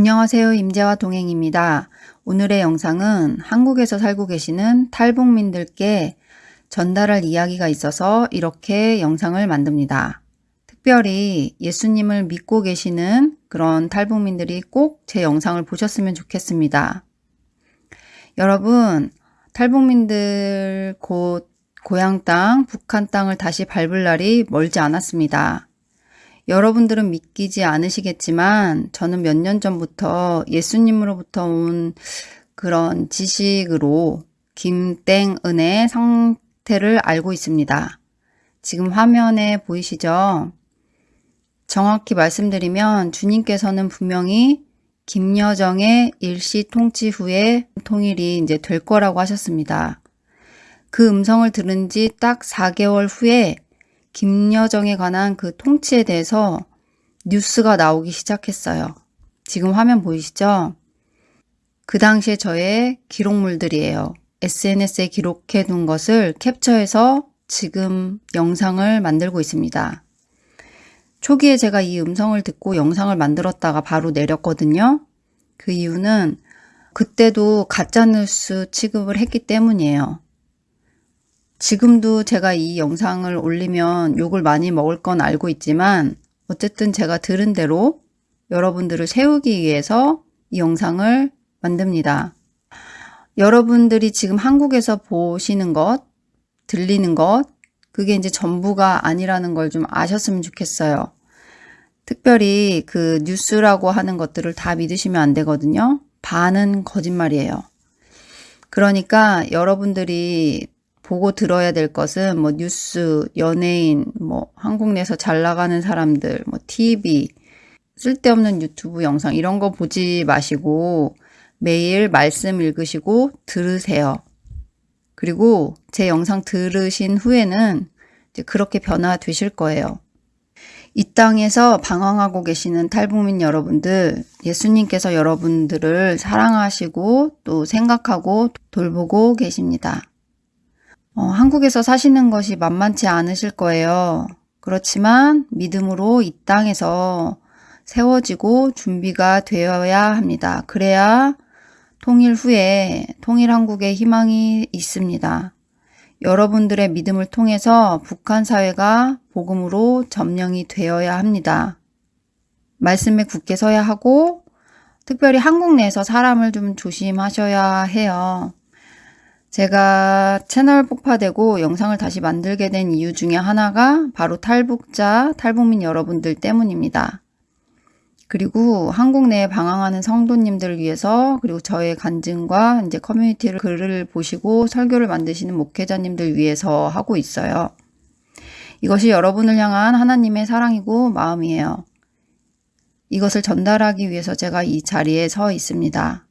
안녕하세요. 임재와 동행입니다. 오늘의 영상은 한국에서 살고 계시는 탈북민들께 전달할 이야기가 있어서 이렇게 영상을 만듭니다. 특별히 예수님을 믿고 계시는 그런 탈북민들이 꼭 제 영상을 보셨으면 좋겠습니다. 여러분, 탈북민들 곧 고향 땅, 북한 땅을 다시 밟을 날이 멀지 않았습니다. 여러분들은 믿기지 않으시겠지만 저는 몇 년 전부터 예수님으로부터 온 그런 지식으로 김땡은의 상태를 알고 있습니다. 지금 화면에 보이시죠? 정확히 말씀드리면 주님께서는 분명히 김여정의 일시 통치 후에 통일이 이제 될 거라고 하셨습니다. 그 음성을 들은 지 딱 4개월 후에 김여정에 관한 그 통치에 대해서 뉴스가 나오기 시작했어요. 지금 화면 보이시죠? 그 당시에 저의 기록물들이에요. SNS에 기록해 둔 것을 캡처해서 지금 영상을 만들고 있습니다. 초기에 제가 이 음성을 듣고 영상을 만들었다가 바로 내렸거든요. 그 이유는 그때도 가짜뉴스 취급을 했기 때문이에요. 지금도 제가 이 영상을 올리면 욕을 많이 먹을 건 알고 있지만 어쨌든 제가 들은 대로 여러분들을 세우기 위해서 이 영상을 만듭니다. 여러분들이 지금 한국에서 보시는 것, 들리는 것, 그게 이제 전부가 아니라는 걸 좀 아셨으면 좋겠어요. 특별히 그 뉴스라고 하는 것들을 다 믿으시면 안 되거든요. 반은 거짓말이에요. 그러니까 여러분들이 보고 들어야 될 것은 뭐 뉴스, 연예인, 뭐 한국 내에서 잘 나가는 사람들, 뭐 TV, 쓸데없는 유튜브 영상 이런 거 보지 마시고 매일 말씀 읽으시고 들으세요. 그리고 제 영상 들으신 후에는 이제 그렇게 변화되실 거예요. 이 땅에서 방황하고 계시는 탈북민 여러분들, 예수님께서 여러분들을 사랑하시고 또 생각하고 돌보고 계십니다. 어, 한국에서 사시는 것이 만만치 않으실 거예요. 그렇지만 믿음으로 이 땅에서 세워지고 준비가 되어야 합니다. 그래야 통일 후에 통일 한국의 희망이 있습니다. 여러분들의 믿음을 통해서 북한 사회가 복음으로 점령이 되어야 합니다. 말씀에 굳게 서야 하고 특별히 한국 내에서 사람을 좀 조심하셔야 해요. 제가 채널 폭파되고 영상을 다시 만들게 된 이유 중에 하나가 바로 탈북자, 탈북민 여러분들 때문입니다. 그리고 한국 내에 방황하는 성도님들을 위해서 그리고 저의 간증과 이제 커뮤니티를 글을 보시고 설교를 만드시는 목회자님들 위해서 하고 있어요. 이것이 여러분을 향한 하나님의 사랑이고 마음이에요. 이것을 전달하기 위해서 제가 이 자리에 서 있습니다.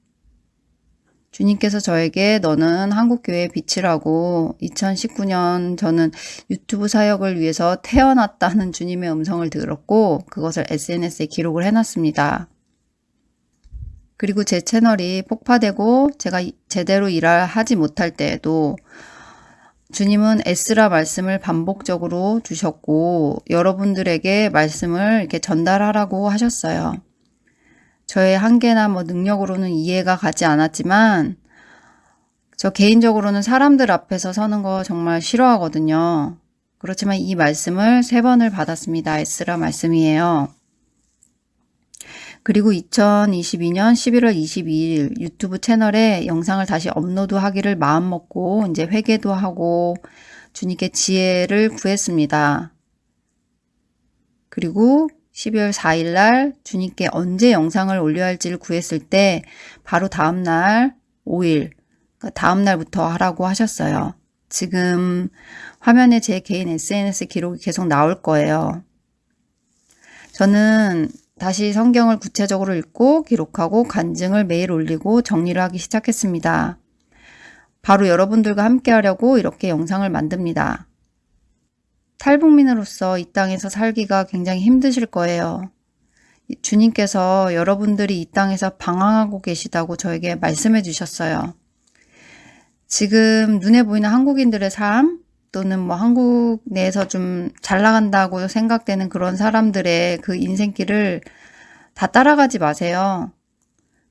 주님께서 저에게 너는 한국교회의 빛이라고 2019년 저는 유튜브 사역을 위해서 태어났다는 주님의 음성을 들었고 그것을 SNS에 기록을 해놨습니다. 그리고 제 채널이 폭파되고 제가 제대로 일을 하지 못할 때에도 주님은 에스라 말씀을 반복적으로 주셨고 여러분들에게 말씀을 이렇게 전달하라고 하셨어요. 저의 한계나 뭐 능력으로는 이해가 가지 않았지만 저 개인적으로는 사람들 앞에서 서는 거 정말 싫어하거든요. 그렇지만 이 말씀을 세 번을 받았습니다. 에스라 말씀이에요. 그리고 2022년 11월 22일 유튜브 채널에 영상을 다시 업로드하기를 마음먹고 이제 회개도 하고 주님께 지혜를 구했습니다. 그리고 12월 4일 날 주님께 언제 영상을 올려야 할지를 구했을 때 바로 다음 날 5일 그러니까 다음 날부터 하라고 하셨어요. 지금 화면에 제 개인 SNS 기록이 계속 나올 거예요. 저는 다시 성경을 구체적으로 읽고 기록하고 간증을 매일 올리고 정리를 하기 시작했습니다. 바로 여러분들과 함께 하려고 이렇게 영상을 만듭니다. 탈북민으로서 이 땅에서 살기가 굉장히 힘드실 거예요. 주님께서 여러분들이 이 땅에서 방황하고 계시다고 저에게 말씀해 주셨어요. 지금 눈에 보이는 한국인들의 삶 또는 뭐 한국 내에서 좀 잘 나간다고 생각되는 그런 사람들의 그 인생길을 다 따라가지 마세요.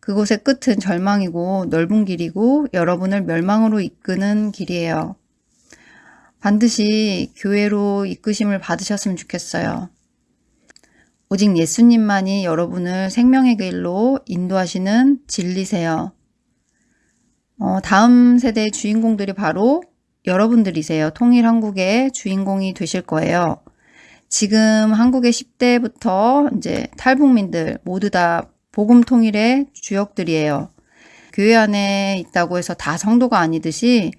그곳의 끝은 절망이고 넓은 길이고 여러분을 멸망으로 이끄는 길이에요. 반드시 교회로 이끄심을 받으셨으면 좋겠어요. 오직 예수님만이 여러분을 생명의 길로 인도하시는 진리세요. 어, 다음 세대의 주인공들이 바로 여러분들이세요. 통일 한국의 주인공이 되실 거예요. 지금 한국의 10대부터 이제 탈북민들 모두 다 복음 통일의 주역들이에요. 교회 안에 있다고 해서 다 성도가 아니듯이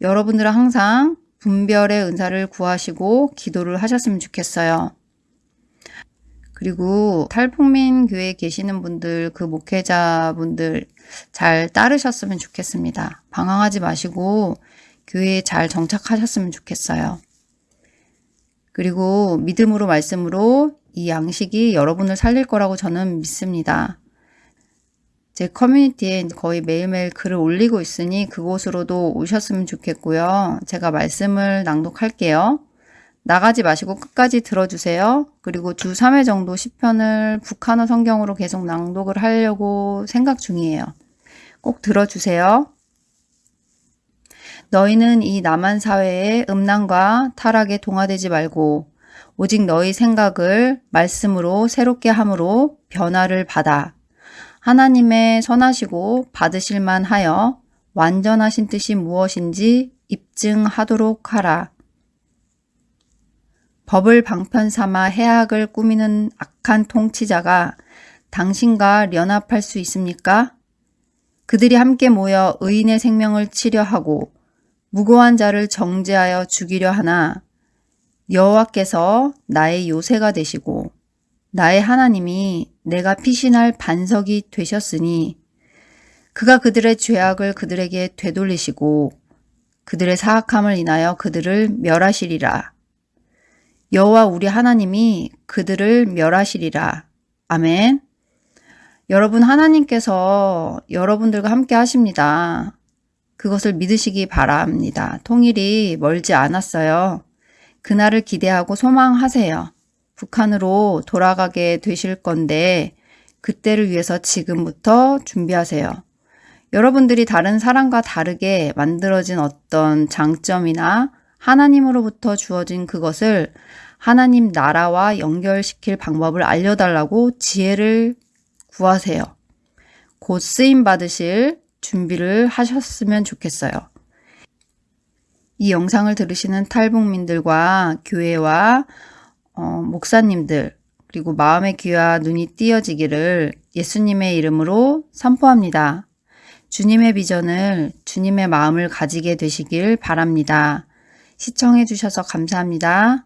여러분들은 항상 분별의 은사를 구하시고 기도를 하셨으면 좋겠어요. 그리고 탈북민 교회에 계시는 분들, 그 목회자분들 잘 따르셨으면 좋겠습니다. 방황하지 마시고 교회에 잘 정착하셨으면 좋겠어요. 그리고 믿음으로 말씀으로 이 양식이 여러분을 살릴 거라고 저는 믿습니다. 제 커뮤니티에 거의 매일매일 글을 올리고 있으니 그곳으로도 오셨으면 좋겠고요. 제가 말씀을 낭독할게요. 나가지 마시고 끝까지 들어주세요. 그리고 주 3회 정도 10편을 북한어 성경으로 계속 낭독을 하려고 생각 중이에요. 꼭 들어주세요. 너희는 이 남한 사회의 음란과 타락에 동화되지 말고 오직 너희 생각을 말씀으로 새롭게 함으로 변화를 받아 하나님의 선하시고 받으실 만 하여 완전하신 뜻이 무엇인지 입증하도록 하라. 법을 방편 삼아 해악을 꾸미는 악한 통치자가 당신과 연합할 수 있습니까? 그들이 함께 모여 의인의 생명을 치려 하고 무고한 자를 정죄하여 죽이려 하나 여호와께서 나의 요새가 되시고 나의 하나님이 내가 피신할 반석이 되셨으니 그가 그들의 죄악을 그들에게 되돌리시고 그들의 사악함을 인하여 그들을 멸하시리라. 여호와 우리 하나님이 그들을 멸하시리라. 아멘. 여러분 하나님께서 여러분들과 함께 하십니다. 그것을 믿으시기 바랍니다. 통일이 멀지 않았어요. 그날을 기대하고 소망하세요. 북한으로 돌아가게 되실 건데 그때를 위해서 지금부터 준비하세요. 여러분들이 다른 사람과 다르게 만들어진 어떤 장점이나 하나님으로부터 주어진 그것을 하나님 나라와 연결시킬 방법을 알려달라고 지혜를 구하세요. 곧 쓰임 받으실 준비를 하셨으면 좋겠어요. 이 영상을 들으시는 탈북민들과 교회와 어, 목사님들 그리고 마음의 귀와 눈이 띄어지기를 예수님의 이름으로 선포합니다. 주님의 비전을 주님의 마음을 가지게 되시길 바랍니다. 시청해 주셔서 감사합니다.